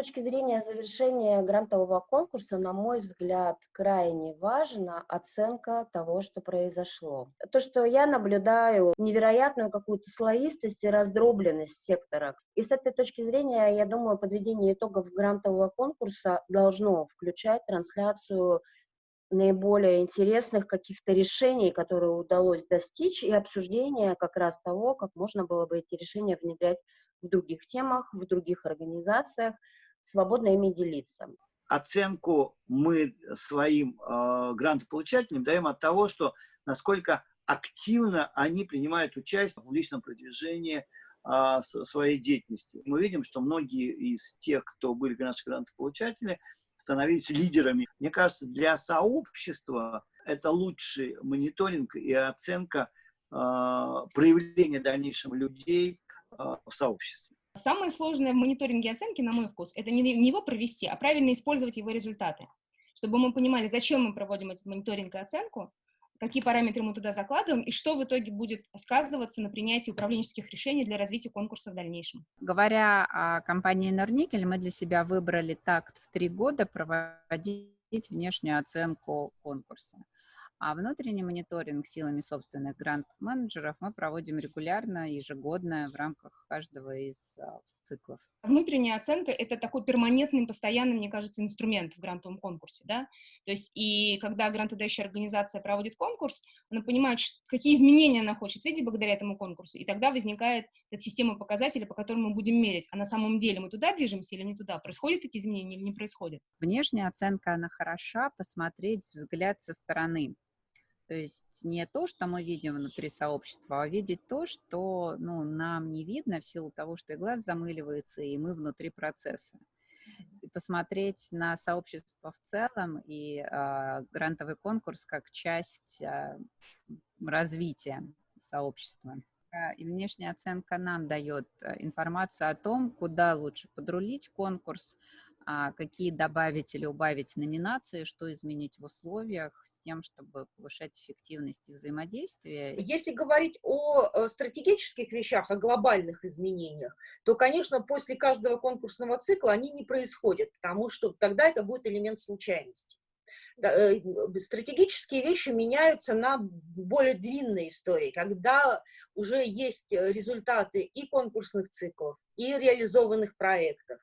точки зрения завершения грантового конкурса, на мой взгляд, крайне важна оценка того, что произошло. То, что я наблюдаю невероятную какую-то слоистость и раздробленность сектора. И с этой точки зрения, я думаю, подведение итогов грантового конкурса должно включать трансляцию наиболее интересных каких-то решений, которые удалось достичь, и обсуждение как раз того, как можно было бы эти решения внедрять в других темах, в других организациях, свободно ими делиться. Оценку мы своим э, грантополучателям даем от того, что насколько активно они принимают участие в публичном продвижении э, своей деятельности. Мы видим, что многие из тех, кто были наши грантополучатели, становились лидерами. Мне кажется, для сообщества это лучший мониторинг и оценка э, проявления дальнейшего людей э, в сообществе. Самое сложное в мониторинге оценки, на мой вкус, это не, не его провести, а правильно использовать его результаты. Чтобы мы понимали, зачем мы проводим этот мониторинг и оценку, какие параметры мы туда закладываем и что в итоге будет сказываться на принятии управленческих решений для развития конкурса в дальнейшем. Говоря о компании Норникель, мы для себя выбрали такт в три года проводить внешнюю оценку конкурса. А внутренний мониторинг силами собственных грант-менеджеров мы проводим регулярно, ежегодно в рамках каждого из а, циклов. Внутренняя оценка — это такой перманентный, постоянный, мне кажется, инструмент в грантовом конкурсе, да, то есть и когда грантодающая организация проводит конкурс, она понимает, какие изменения она хочет видеть благодаря этому конкурсу, и тогда возникает эта система показателей, по которым мы будем мерить, а на самом деле мы туда движемся или не туда, происходят эти изменения или не происходят. Внешняя оценка, она хороша, посмотреть взгляд со стороны, то есть не то, что мы видим внутри сообщества, а видеть то, что ну, нам не видно в силу того, что и глаз замыливается, и мы внутри процесса. И посмотреть на сообщество в целом и э, грантовый конкурс как часть э, развития сообщества. И внешняя оценка нам дает информацию о том, куда лучше подрулить конкурс, а, какие добавить или убавить номинации, что изменить в условиях с тем, чтобы повышать эффективность и взаимодействие. Если говорить о э, стратегических вещах, о глобальных изменениях, то, конечно, после каждого конкурсного цикла они не происходят, потому что тогда это будет элемент случайности э, стратегические вещи меняются на более длинной истории, когда уже есть результаты и конкурсных циклов, и реализованных проектов,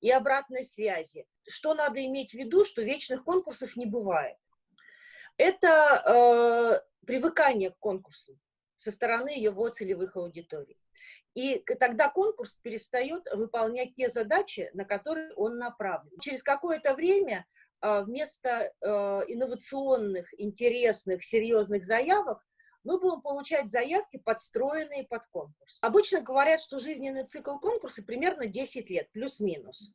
и обратной связи. Что надо иметь в виду, что вечных конкурсов не бывает. Это э, привыкание к конкурсу со стороны его целевых аудиторий. И тогда конкурс перестает выполнять те задачи, на которые он направлен. Через какое-то время э, вместо э, инновационных, интересных, серьезных заявок мы будем получать заявки, подстроенные под конкурс. Обычно говорят, что жизненный цикл конкурса примерно 10 лет, плюс-минус.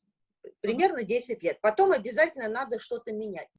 Примерно 10 лет. Потом обязательно надо что-то менять.